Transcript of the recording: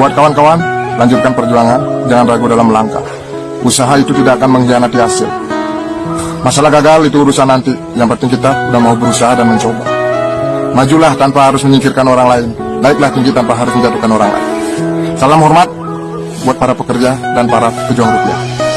Buat kawan-kawan, lanjutkan perjuangan, jangan ragu dalam melangkah. Usaha itu tidak akan mengkhianati hasil. Masalah gagal itu urusan nanti, yang penting kita udah mau berusaha dan mencoba. Majulah tanpa harus menyingkirkan orang lain, naiklah tinggi tanpa harus menjatuhkan orang lain. Salam hormat buat para pekerja dan para pejuang rupiah.